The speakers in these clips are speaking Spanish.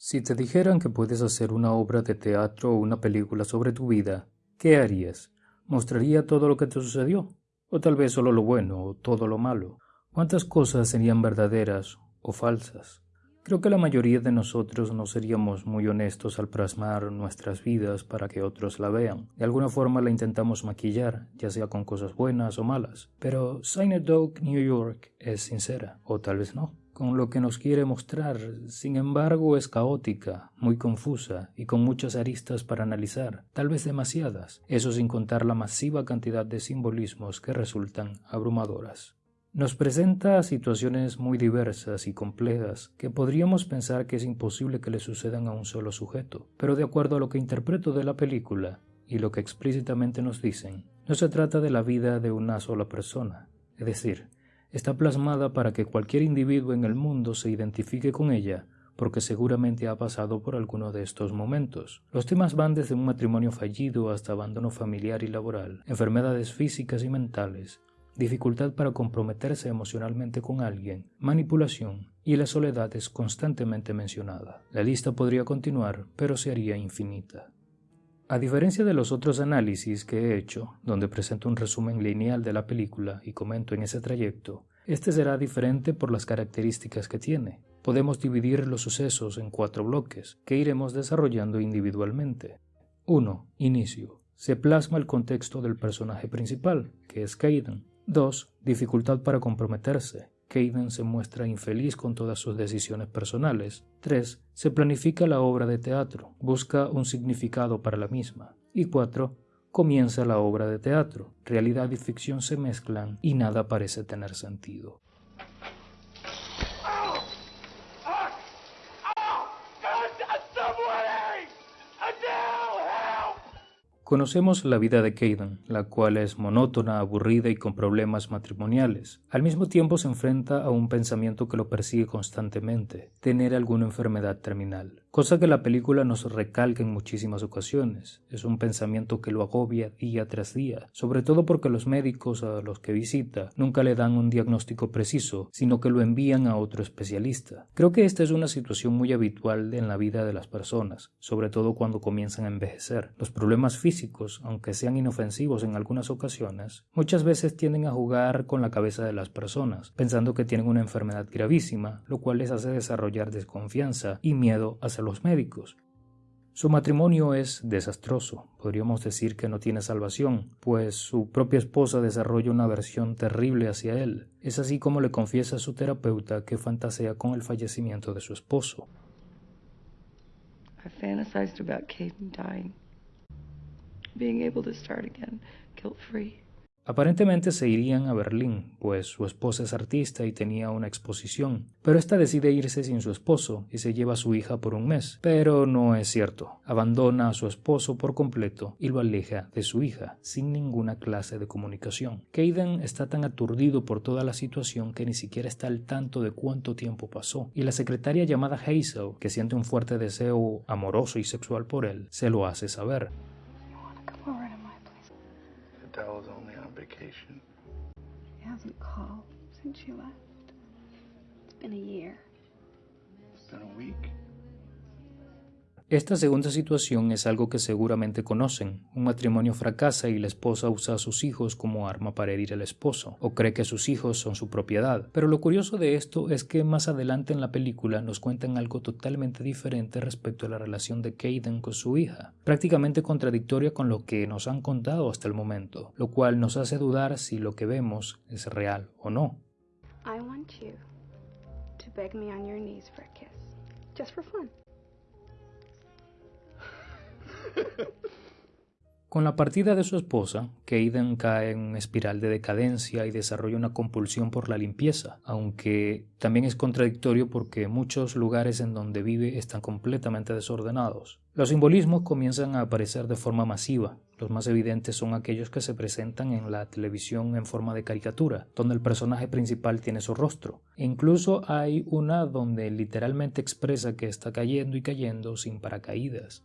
Si te dijeran que puedes hacer una obra de teatro o una película sobre tu vida, ¿qué harías? ¿Mostraría todo lo que te sucedió? ¿O tal vez solo lo bueno o todo lo malo? ¿Cuántas cosas serían verdaderas o falsas? Creo que la mayoría de nosotros no seríamos muy honestos al plasmar nuestras vidas para que otros la vean. De alguna forma la intentamos maquillar, ya sea con cosas buenas o malas. Pero Dog New York es sincera, o tal vez no con lo que nos quiere mostrar, sin embargo es caótica, muy confusa y con muchas aristas para analizar, tal vez demasiadas, eso sin contar la masiva cantidad de simbolismos que resultan abrumadoras. Nos presenta situaciones muy diversas y complejas que podríamos pensar que es imposible que le sucedan a un solo sujeto, pero de acuerdo a lo que interpreto de la película y lo que explícitamente nos dicen, no se trata de la vida de una sola persona, es decir, está plasmada para que cualquier individuo en el mundo se identifique con ella, porque seguramente ha pasado por alguno de estos momentos. Los temas van desde un matrimonio fallido hasta abandono familiar y laboral, enfermedades físicas y mentales, dificultad para comprometerse emocionalmente con alguien, manipulación, y la soledad es constantemente mencionada. La lista podría continuar, pero se haría infinita. A diferencia de los otros análisis que he hecho, donde presento un resumen lineal de la película y comento en ese trayecto, este será diferente por las características que tiene. Podemos dividir los sucesos en cuatro bloques, que iremos desarrollando individualmente. 1. Inicio. Se plasma el contexto del personaje principal, que es Caden. 2. Dificultad para comprometerse. Caden se muestra infeliz con todas sus decisiones personales. 3. Se planifica la obra de teatro, busca un significado para la misma. Y 4. Comienza la obra de teatro. Realidad y ficción se mezclan y nada parece tener sentido. Conocemos la vida de Caden, la cual es monótona, aburrida y con problemas matrimoniales. Al mismo tiempo se enfrenta a un pensamiento que lo persigue constantemente, tener alguna enfermedad terminal, cosa que la película nos recalca en muchísimas ocasiones. Es un pensamiento que lo agobia día tras día, sobre todo porque los médicos a los que visita nunca le dan un diagnóstico preciso, sino que lo envían a otro especialista. Creo que esta es una situación muy habitual en la vida de las personas, sobre todo cuando comienzan a envejecer. Los problemas físicos aunque sean inofensivos en algunas ocasiones, muchas veces tienden a jugar con la cabeza de las personas, pensando que tienen una enfermedad gravísima, lo cual les hace desarrollar desconfianza y miedo hacia los médicos. Su matrimonio es desastroso, podríamos decir que no tiene salvación, pues su propia esposa desarrolla una aversión terrible hacia él. Es así como le confiesa a su terapeuta que fantasea con el fallecimiento de su esposo. Aparentemente se irían a Berlín, pues su esposa es artista y tenía una exposición, pero esta decide irse sin su esposo y se lleva a su hija por un mes. Pero no es cierto. Abandona a su esposo por completo y lo aleja de su hija, sin ninguna clase de comunicación. Caden está tan aturdido por toda la situación que ni siquiera está al tanto de cuánto tiempo pasó, y la secretaria llamada Hazel, que siente un fuerte deseo amoroso y sexual por él, se lo hace saber. Vacation. She hasn't called since you left. It's been a year. It's been a week. Esta segunda situación es algo que seguramente conocen. Un matrimonio fracasa y la esposa usa a sus hijos como arma para herir al esposo, o cree que sus hijos son su propiedad. Pero lo curioso de esto es que más adelante en la película nos cuentan algo totalmente diferente respecto a la relación de Caden con su hija, prácticamente contradictoria con lo que nos han contado hasta el momento, lo cual nos hace dudar si lo que vemos es real o no. I want you to beg me on your knees for a kiss, just for fun. Con la partida de su esposa, Caden cae en una espiral de decadencia y desarrolla una compulsión por la limpieza, aunque también es contradictorio porque muchos lugares en donde vive están completamente desordenados. Los simbolismos comienzan a aparecer de forma masiva. Los más evidentes son aquellos que se presentan en la televisión en forma de caricatura, donde el personaje principal tiene su rostro. E incluso hay una donde literalmente expresa que está cayendo y cayendo sin paracaídas.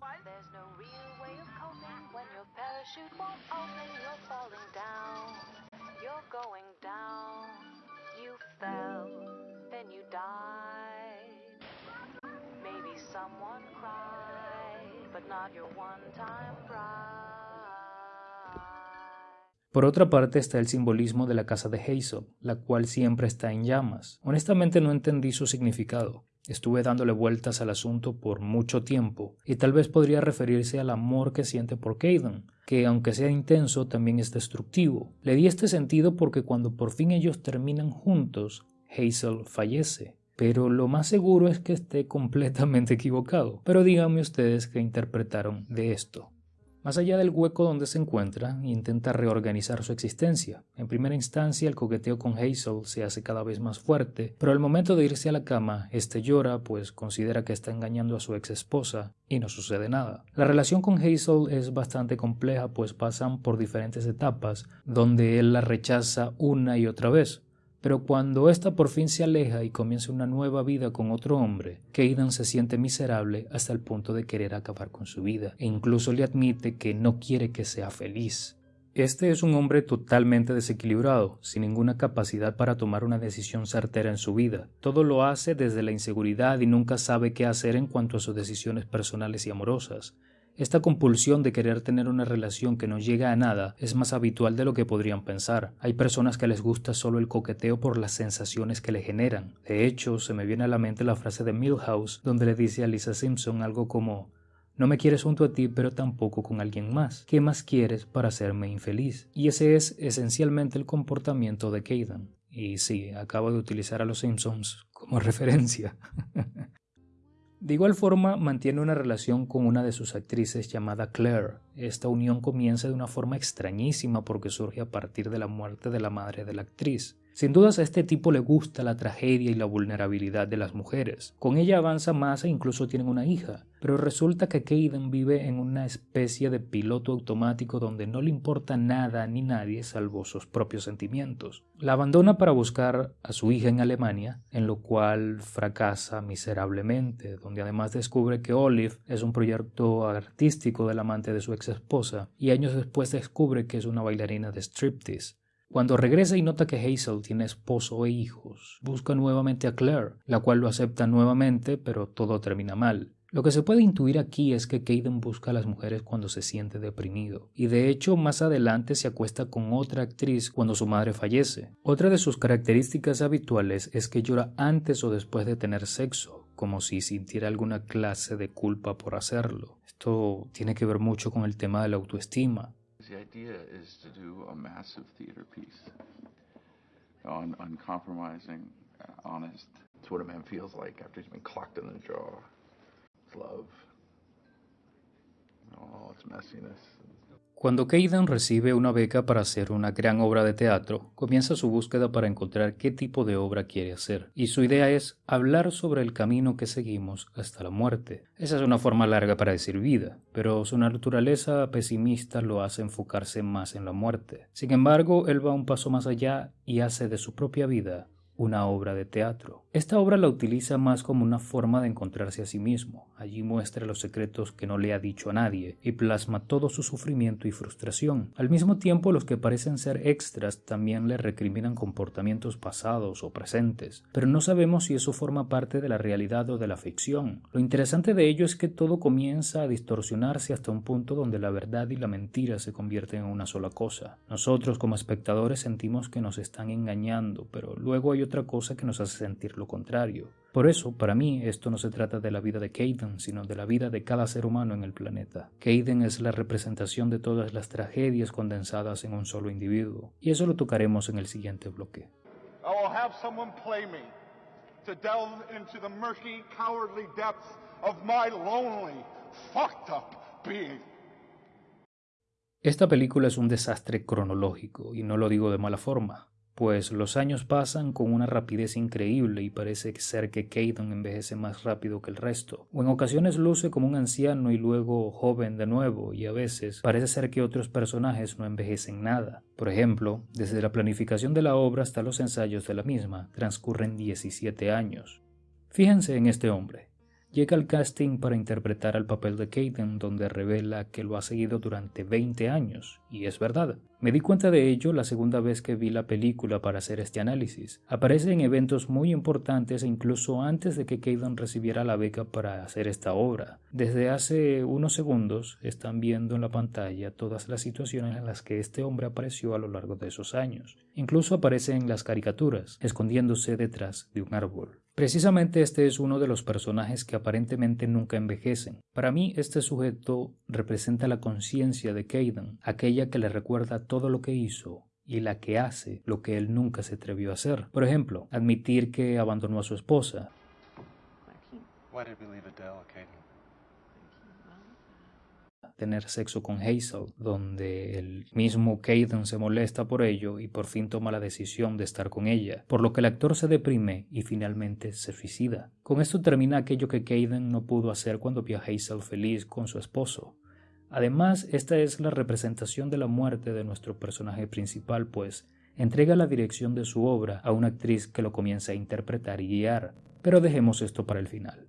Por otra parte está el simbolismo de la casa de Hazel, la cual siempre está en llamas. Honestamente no entendí su significado. Estuve dándole vueltas al asunto por mucho tiempo, y tal vez podría referirse al amor que siente por Caden, que aunque sea intenso también es destructivo. Le di este sentido porque cuando por fin ellos terminan juntos, Hazel fallece. Pero lo más seguro es que esté completamente equivocado. Pero díganme ustedes qué interpretaron de esto. Más allá del hueco donde se encuentra, intenta reorganizar su existencia. En primera instancia, el coqueteo con Hazel se hace cada vez más fuerte, pero al momento de irse a la cama, este llora, pues considera que está engañando a su ex esposa, y no sucede nada. La relación con Hazel es bastante compleja, pues pasan por diferentes etapas, donde él la rechaza una y otra vez. Pero cuando ésta por fin se aleja y comienza una nueva vida con otro hombre, Kaidan se siente miserable hasta el punto de querer acabar con su vida e incluso le admite que no quiere que sea feliz. Este es un hombre totalmente desequilibrado, sin ninguna capacidad para tomar una decisión certera en su vida. Todo lo hace desde la inseguridad y nunca sabe qué hacer en cuanto a sus decisiones personales y amorosas. Esta compulsión de querer tener una relación que no llega a nada es más habitual de lo que podrían pensar. Hay personas que les gusta solo el coqueteo por las sensaciones que le generan. De hecho, se me viene a la mente la frase de Milhouse, donde le dice a Lisa Simpson algo como no me quieres junto a ti, pero tampoco con alguien más. ¿Qué más quieres para hacerme infeliz? Y ese es esencialmente el comportamiento de Kaidan. Y sí, acabo de utilizar a los Simpsons como referencia. De igual forma, mantiene una relación con una de sus actrices llamada Claire. Esta unión comienza de una forma extrañísima porque surge a partir de la muerte de la madre de la actriz. Sin dudas a este tipo le gusta la tragedia y la vulnerabilidad de las mujeres. Con ella avanza más e incluso tienen una hija, pero resulta que Kaden vive en una especie de piloto automático donde no le importa nada ni nadie salvo sus propios sentimientos. La abandona para buscar a su hija en Alemania, en lo cual fracasa miserablemente, donde además descubre que Olive es un proyecto artístico del amante de su ex esposa, y años después descubre que es una bailarina de striptease. Cuando regresa y nota que Hazel tiene esposo e hijos, busca nuevamente a Claire, la cual lo acepta nuevamente, pero todo termina mal. Lo que se puede intuir aquí es que Caden busca a las mujeres cuando se siente deprimido, y de hecho más adelante se acuesta con otra actriz cuando su madre fallece. Otra de sus características habituales es que llora antes o después de tener sexo, como si sintiera alguna clase de culpa por hacerlo. Esto tiene que ver mucho con el tema de la autoestima. The idea is to do a massive theater piece, on uncompromising, honest. It's what a man feels like after he's been clocked in the jaw. It's love. Oh, it's messiness. Cuando Kaidan recibe una beca para hacer una gran obra de teatro, comienza su búsqueda para encontrar qué tipo de obra quiere hacer, y su idea es hablar sobre el camino que seguimos hasta la muerte. Esa es una forma larga para decir vida, pero su naturaleza pesimista lo hace enfocarse más en la muerte. Sin embargo, él va un paso más allá y hace de su propia vida una obra de teatro. Esta obra la utiliza más como una forma de encontrarse a sí mismo. Allí muestra los secretos que no le ha dicho a nadie y plasma todo su sufrimiento y frustración. Al mismo tiempo, los que parecen ser extras también le recriminan comportamientos pasados o presentes, pero no sabemos si eso forma parte de la realidad o de la ficción. Lo interesante de ello es que todo comienza a distorsionarse hasta un punto donde la verdad y la mentira se convierten en una sola cosa. Nosotros como espectadores sentimos que nos están engañando, pero luego hay otra cosa que nos hace sentir lo contrario. Por eso, para mí, esto no se trata de la vida de Caden, sino de la vida de cada ser humano en el planeta. Caden es la representación de todas las tragedias condensadas en un solo individuo, y eso lo tocaremos en el siguiente bloque. Esta película es un desastre cronológico, y no lo digo de mala forma pues los años pasan con una rapidez increíble y parece ser que Caden envejece más rápido que el resto, o en ocasiones luce como un anciano y luego joven de nuevo, y a veces parece ser que otros personajes no envejecen nada. Por ejemplo, desde la planificación de la obra hasta los ensayos de la misma transcurren 17 años. Fíjense en este hombre. Llega al casting para interpretar el papel de Caden donde revela que lo ha seguido durante 20 años, y es verdad. Me di cuenta de ello la segunda vez que vi la película para hacer este análisis. Aparece en eventos muy importantes e incluso antes de que Caden recibiera la beca para hacer esta obra. Desde hace unos segundos están viendo en la pantalla todas las situaciones en las que este hombre apareció a lo largo de esos años. Incluso aparece en las caricaturas, escondiéndose detrás de un árbol. Precisamente este es uno de los personajes que aparentemente nunca envejecen. Para mí este sujeto representa la conciencia de Caden, aquella que le recuerda todo lo que hizo y la que hace lo que él nunca se atrevió a hacer. Por ejemplo, admitir que abandonó a su esposa, tener sexo con Hazel, donde el mismo Caden se molesta por ello y por fin toma la decisión de estar con ella, por lo que el actor se deprime y finalmente se suicida. Con esto termina aquello que Caden no pudo hacer cuando vio a Hazel feliz con su esposo. Además, esta es la representación de la muerte de nuestro personaje principal, pues entrega la dirección de su obra a una actriz que lo comienza a interpretar y guiar. Pero dejemos esto para el final.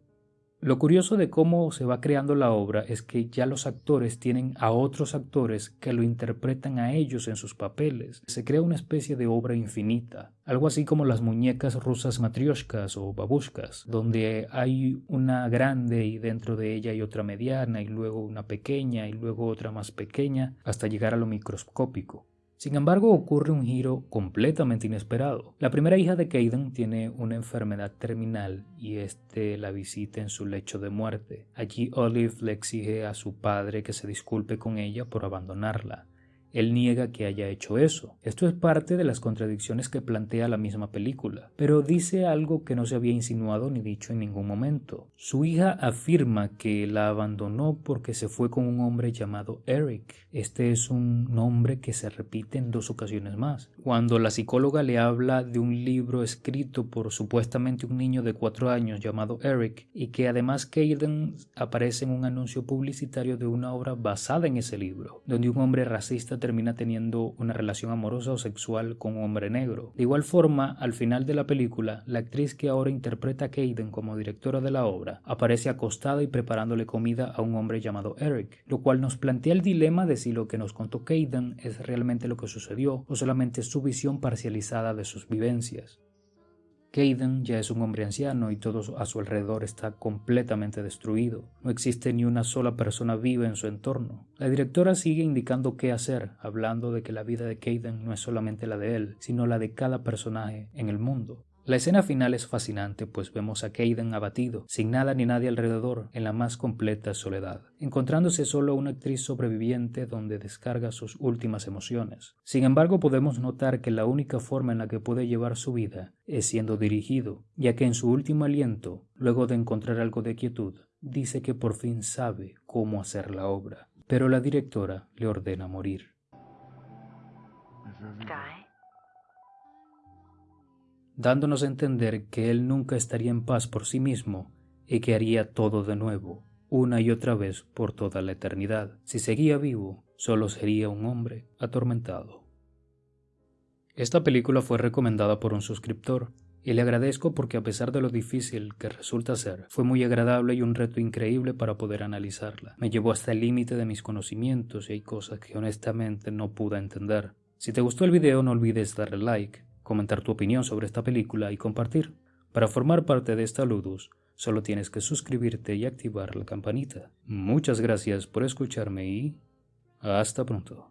Lo curioso de cómo se va creando la obra es que ya los actores tienen a otros actores que lo interpretan a ellos en sus papeles. Se crea una especie de obra infinita, algo así como las muñecas rusas matrioshkas o babushkas, donde hay una grande y dentro de ella hay otra mediana y luego una pequeña y luego otra más pequeña hasta llegar a lo microscópico. Sin embargo, ocurre un giro completamente inesperado. La primera hija de Caden tiene una enfermedad terminal y este la visita en su lecho de muerte. Allí Olive le exige a su padre que se disculpe con ella por abandonarla. Él niega que haya hecho eso. Esto es parte de las contradicciones que plantea la misma película, pero dice algo que no se había insinuado ni dicho en ningún momento. Su hija afirma que la abandonó porque se fue con un hombre llamado Eric. Este es un nombre que se repite en dos ocasiones más. Cuando la psicóloga le habla de un libro escrito por supuestamente un niño de cuatro años llamado Eric y que además Caden aparece en un anuncio publicitario de una obra basada en ese libro, donde un hombre racista termina teniendo una relación amorosa o sexual con un hombre negro. De igual forma, al final de la película, la actriz que ahora interpreta a Caden como directora de la obra aparece acostada y preparándole comida a un hombre llamado Eric, lo cual nos plantea el dilema de si lo que nos contó Caden es realmente lo que sucedió o solamente su visión parcializada de sus vivencias. Caden ya es un hombre anciano y todo a su alrededor está completamente destruido. No existe ni una sola persona viva en su entorno. La directora sigue indicando qué hacer, hablando de que la vida de Caden no es solamente la de él, sino la de cada personaje en el mundo. La escena final es fascinante, pues vemos a Caden abatido, sin nada ni nadie alrededor, en la más completa soledad, encontrándose solo una actriz sobreviviente donde descarga sus últimas emociones. Sin embargo, podemos notar que la única forma en la que puede llevar su vida es siendo dirigido, ya que en su último aliento, luego de encontrar algo de quietud, dice que por fin sabe cómo hacer la obra, pero la directora le ordena morir dándonos a entender que él nunca estaría en paz por sí mismo y que haría todo de nuevo, una y otra vez por toda la eternidad. Si seguía vivo, solo sería un hombre atormentado. Esta película fue recomendada por un suscriptor y le agradezco porque a pesar de lo difícil que resulta ser, fue muy agradable y un reto increíble para poder analizarla. Me llevó hasta el límite de mis conocimientos y hay cosas que honestamente no pude entender. Si te gustó el video no olvides darle like, comentar tu opinión sobre esta película y compartir. Para formar parte de esta Ludus, solo tienes que suscribirte y activar la campanita. Muchas gracias por escucharme y hasta pronto.